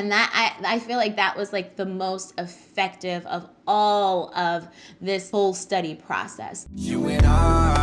And that I, I feel like that was like the most effective of all of this whole study process. You and I,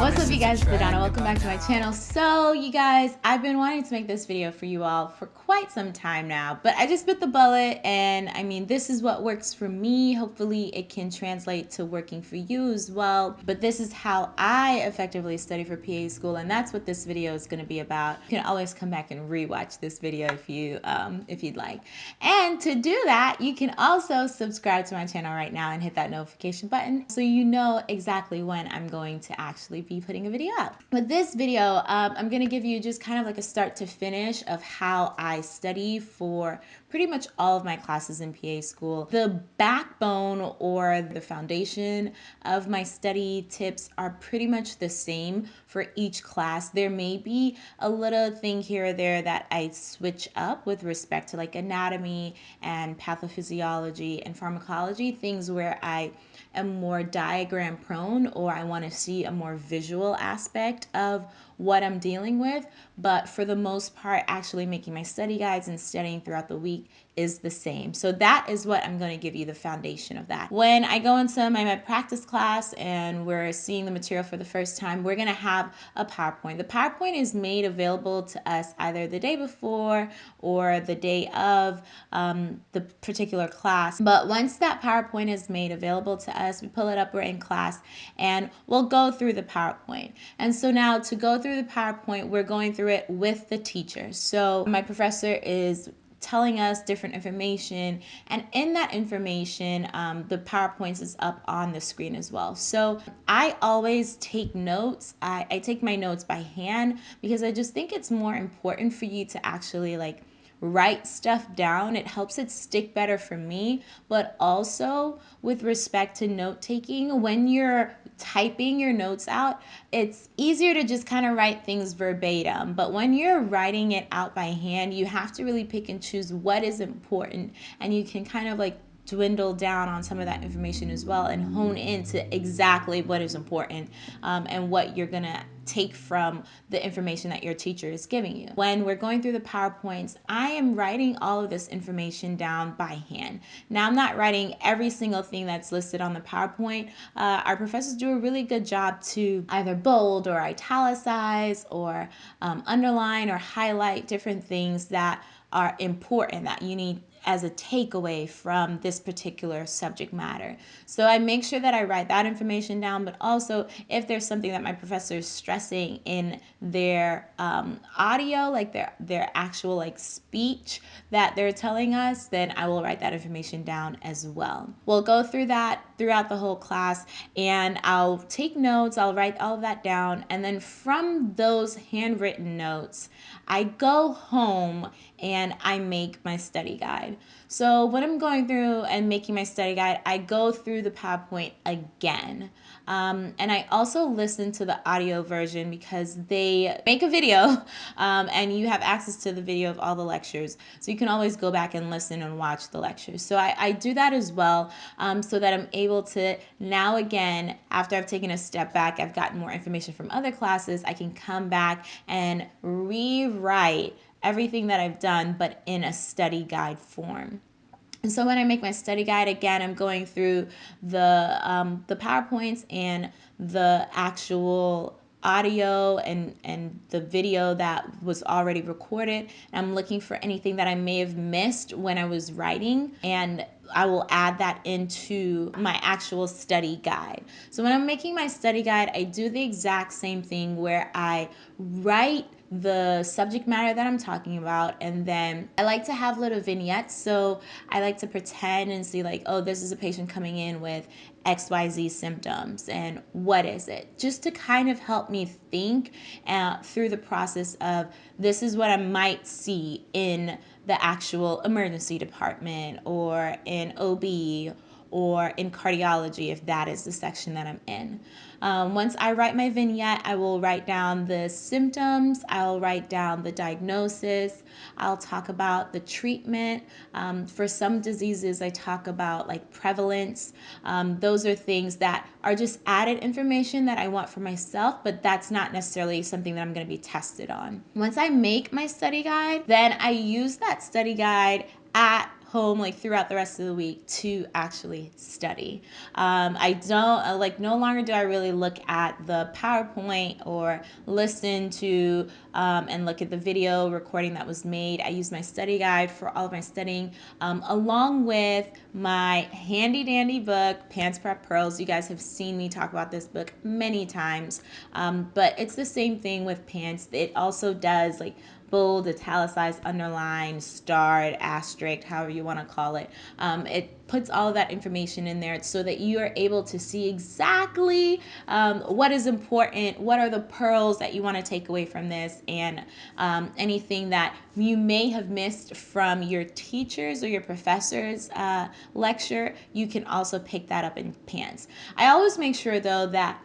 What's up you guys, it's Donna. Welcome back to my channel. So you guys, I've been wanting to make this video for you all for quite some time now, but I just bit the bullet and I mean, this is what works for me. Hopefully it can translate to working for you as well. But this is how I effectively study for PA school and that's what this video is gonna be about. You can always come back and rewatch this video if you um, if you'd like. And to do that, you can also subscribe to my channel right now and hit that notification button so you know exactly when I'm going to actually be putting a video up. But this video, um, I'm gonna give you just kind of like a start to finish of how I study for pretty much all of my classes in PA school. The backbone or the foundation of my study tips are pretty much the same for each class. There may be a little thing here or there that I switch up with respect to like anatomy and pathophysiology and pharmacology, things where I am more diagram prone or I want to see a more visual aspect of what I'm dealing with. But for the most part, actually making my study guides and studying throughout the week is the same. So that is what I'm going to give you the foundation of that. When I go into my med practice class and we're seeing the material for the first time, we're going to have a PowerPoint. The PowerPoint is made available to us either the day before or the day of um, the particular class. But once that PowerPoint is made available to us, we pull it up, we're in class, and we'll go through the PowerPoint. And so now to go through the PowerPoint, we're going through it with the teacher. So my professor is telling us different information. And in that information, um, the PowerPoints is up on the screen as well. So I always take notes. I, I take my notes by hand because I just think it's more important for you to actually like write stuff down. It helps it stick better for me. But also with respect to note taking, when you're typing your notes out, it's easier to just kind of write things verbatim. But when you're writing it out by hand, you have to really pick and choose what is important. And you can kind of like dwindle down on some of that information as well and hone into exactly what is important um, and what you're going to take from the information that your teacher is giving you. When we're going through the PowerPoints, I am writing all of this information down by hand. Now, I'm not writing every single thing that's listed on the PowerPoint. Uh, our professors do a really good job to either bold or italicize or um, underline or highlight different things that are important that you need as a takeaway from this particular subject matter. So I make sure that I write that information down, but also if there's something that my professor is stressing in their um, audio, like their, their actual like speech that they're telling us, then I will write that information down as well. We'll go through that throughout the whole class and I'll take notes, I'll write all of that down. And then from those handwritten notes, I go home and I make my study guide. So when I'm going through and making my study guide, I go through the PowerPoint again. Um, and I also listen to the audio version because they make a video um, and you have access to the video of all the lectures. So you can always go back and listen and watch the lectures. So I, I do that as well um, so that I'm able to now again, after I've taken a step back, I've gotten more information from other classes, I can come back and rewrite everything that I've done, but in a study guide form. And so when I make my study guide, again, I'm going through the, um, the PowerPoints and the actual audio and, and the video that was already recorded. And I'm looking for anything that I may have missed when I was writing and I will add that into my actual study guide. So when I'm making my study guide, I do the exact same thing where I write the subject matter that I'm talking about. And then I like to have little vignettes. So I like to pretend and see like, oh, this is a patient coming in with XYZ symptoms and what is it? Just to kind of help me think uh, through the process of this is what I might see in the actual emergency department or an OB or in cardiology if that is the section that I'm in. Um, once I write my vignette, I will write down the symptoms, I'll write down the diagnosis, I'll talk about the treatment. Um, for some diseases, I talk about like prevalence. Um, those are things that are just added information that I want for myself, but that's not necessarily something that I'm going to be tested on. Once I make my study guide, then I use that study guide at home like throughout the rest of the week to actually study. Um, I don't uh, like no longer do I really look at the PowerPoint or listen to um, and look at the video recording that was made. I use my study guide for all of my studying um, along with my handy dandy book, PANCE Prep Pearls. You guys have seen me talk about this book many times, um, but it's the same thing with PANCE. It also does like bold, italicized, underlined, starred, asterisk, however you want to call it. Um, it puts all of that information in there so that you are able to see exactly um, what is important, what are the pearls that you want to take away from this, and um, anything that you may have missed from your teachers or your professor's uh, lecture, you can also pick that up in PANCE. I always make sure though that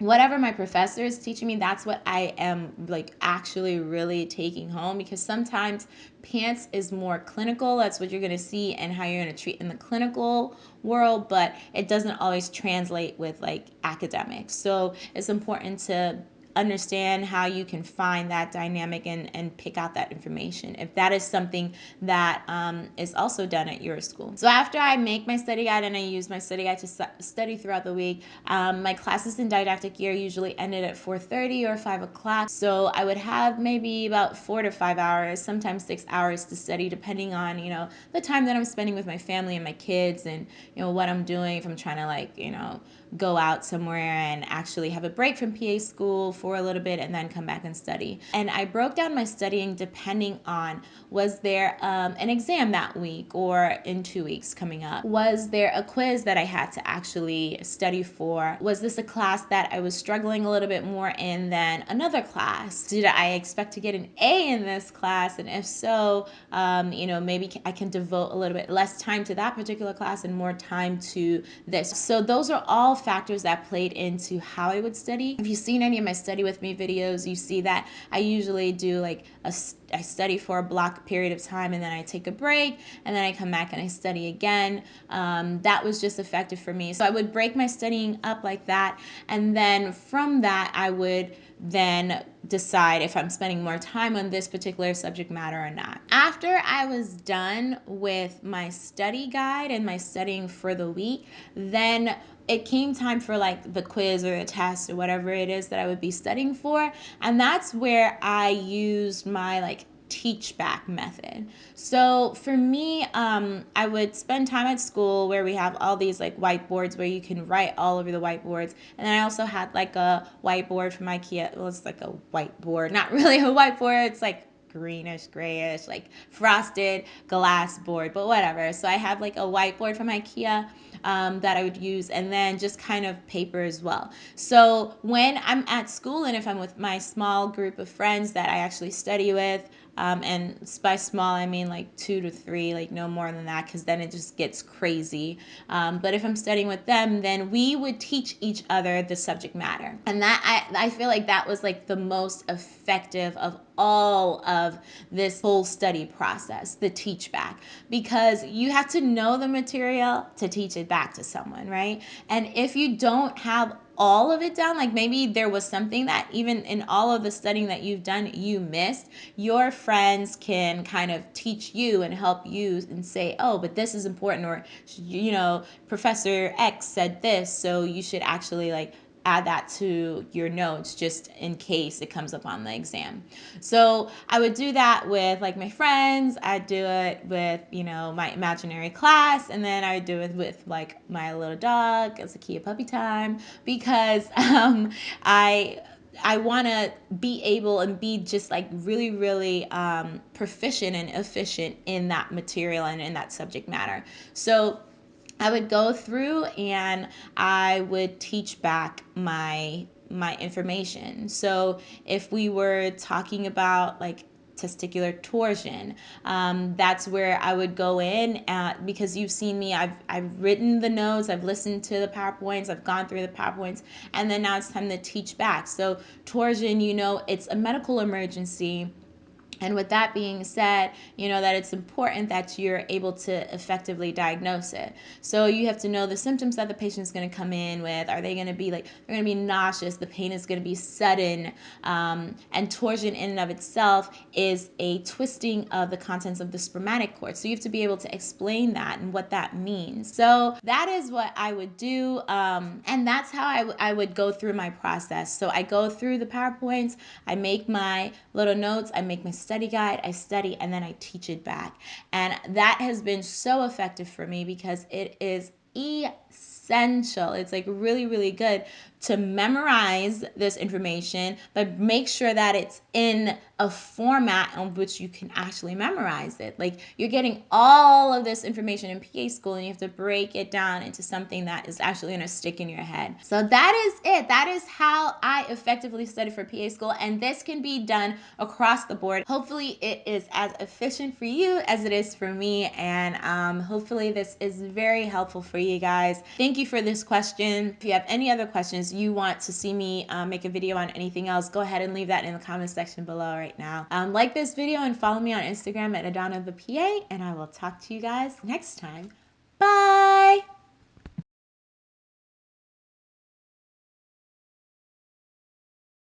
whatever my professor is teaching me that's what i am like actually really taking home because sometimes PANCE is more clinical that's what you're going to see and how you're going to treat in the clinical world but it doesn't always translate with like academics. So it's important to understand how you can find that dynamic and, and pick out that information if that is something that um, is also done at your school. So after I make my study guide and I use my study guide to study throughout the week, um, my classes in didactic year usually ended at 4.30 or 5 o'clock. So I would have maybe about four to five hours, sometimes six hours to study depending on, you know, the time that I'm spending with my family and my kids and, you know, what I'm doing if I'm trying to like, you know, go out somewhere and actually have a break from PA school for a little bit and then come back and study. And I broke down my studying depending on was there um, an exam that week or in two weeks coming up? Was there a quiz that I had to actually study for? Was this a class that I was struggling a little bit more in than another class? Did I expect to get an A in this class? And if so, um, you know, maybe I can devote a little bit less time to that particular class and more time to this. So those are all factors that played into how I would study. If you've seen any of my study with me videos, you see that I usually do like a, I study for a block period of time and then I take a break and then I come back and I study again. Um, that was just effective for me. So I would break my studying up like that. And then from that, I would then decide if I'm spending more time on this particular subject matter or not. After I was done with my study guide and my studying for the week, then it came time for like the quiz or the test or whatever it is that I would be studying for. And that's where I used my like teach back method. So for me, um, I would spend time at school where we have all these like whiteboards where you can write all over the whiteboards. And then I also had like a whiteboard from IKEA. Well, it's like a whiteboard, not really a whiteboard. It's like greenish, grayish, like frosted glass board, but whatever. So I have like a whiteboard from IKEA um, that I would use, and then just kind of paper as well. So when I'm at school and if I'm with my small group of friends that I actually study with, um, and by small, I mean like two to three, like no more than that, because then it just gets crazy. Um, but if I'm studying with them, then we would teach each other the subject matter. And that, I, I feel like that was like the most effective of all of this whole study process, the teach back, because you have to know the material to teach it back to someone, right? And if you don't have all of it down, like maybe there was something that even in all of the studying that you've done, you missed, your friends can kind of teach you and help you and say, oh, but this is important, or, you know, Professor X said this, so you should actually like add that to your notes just in case it comes up on the exam. So I would do that with like my friends. I'd do it with, you know, my imaginary class. And then I would do it with like my little dog as a Kia puppy time because um, I I want to be able and be just like really, really um, proficient and efficient in that material and in that subject matter. So I would go through and I would teach back my my information. So if we were talking about like testicular torsion. Um, that's where I would go in at, because you've seen me, I've, I've written the notes, I've listened to the PowerPoints, I've gone through the PowerPoints, and then now it's time to teach back. So torsion, you know, it's a medical emergency and with that being said, you know that it's important that you're able to effectively diagnose it. So you have to know the symptoms that the patient is going to come in with. Are they going to be like, they're going to be nauseous, the pain is going to be sudden. Um, and torsion in and of itself is a twisting of the contents of the spermatic cord. So you have to be able to explain that and what that means. So that is what I would do. Um, and that's how I, I would go through my process. So I go through the PowerPoints, I make my little notes, I make my study guide, I study, and then I teach it back. And that has been so effective for me because it is essential. It's like really, really good to memorize this information, but make sure that it's in a format in which you can actually memorize it. Like you're getting all of this information in PA school and you have to break it down into something that is actually to stick in your head. So that is it. That is how I effectively study for PA school. And this can be done across the board. Hopefully it is as efficient for you as it is for me. And um, hopefully this is very helpful for you guys. Thank you for this question. If you have any other questions, you want to see me uh, make a video on anything else, go ahead and leave that in the comment section below right now. Um, like this video and follow me on Instagram at Adana the PA, and I will talk to you guys next time.